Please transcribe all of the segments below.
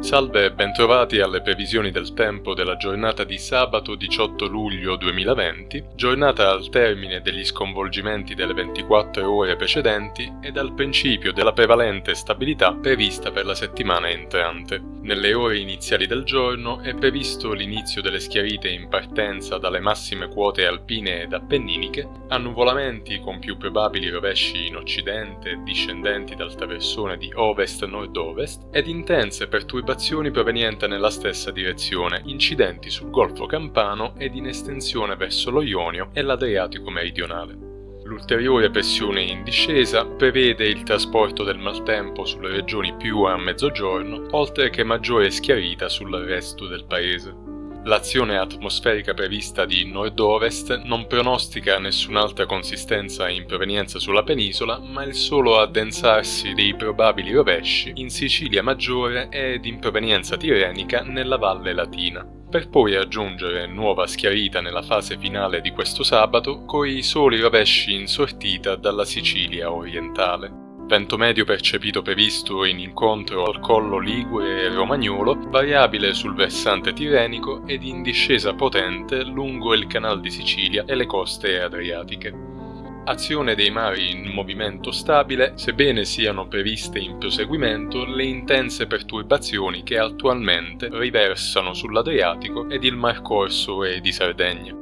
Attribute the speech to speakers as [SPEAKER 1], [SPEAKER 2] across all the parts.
[SPEAKER 1] Salve e bentrovati alle previsioni del tempo della giornata di sabato 18 luglio 2020, giornata al termine degli sconvolgimenti delle 24 ore precedenti e dal principio della prevalente stabilità prevista per la settimana entrante. Nelle ore iniziali del giorno è previsto l'inizio delle schiarite in partenza dalle massime quote alpine ed appenniniche, annuvolamenti con più probabili rovesci in occidente discendenti dal traversone di ovest-nord-ovest ed intense perturbazioni provenienti nella stessa direzione, incidenti sul Golfo Campano ed in estensione verso lo Ionio e l'Adriatico meridionale. L'ulteriore pressione in discesa prevede il trasporto del maltempo sulle regioni più a mezzogiorno, oltre che maggiore schiarita sul resto del paese. L'azione atmosferica prevista di nord-ovest non pronostica nessun'altra consistenza in provenienza sulla penisola, ma il solo addensarsi dei probabili rovesci in Sicilia maggiore ed in provenienza tirenica nella Valle Latina per poi aggiungere nuova schiarita nella fase finale di questo sabato coi soli rovesci in sortita dalla Sicilia orientale vento medio percepito previsto in incontro al collo Ligure e Romagnolo, variabile sul versante tirenico ed in discesa potente lungo il canal di Sicilia e le coste adriatiche. Azione dei mari in movimento stabile, sebbene siano previste in proseguimento le intense perturbazioni che attualmente riversano sull'Adriatico ed il Mar Corso e di Sardegna.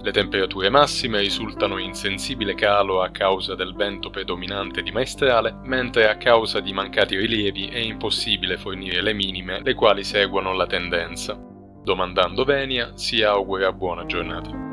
[SPEAKER 1] Le temperature massime risultano in sensibile calo a causa del vento predominante di maestrale, mentre a causa di mancati rilievi è impossibile fornire le minime le quali seguono la tendenza. Domandando venia si augura buona giornata.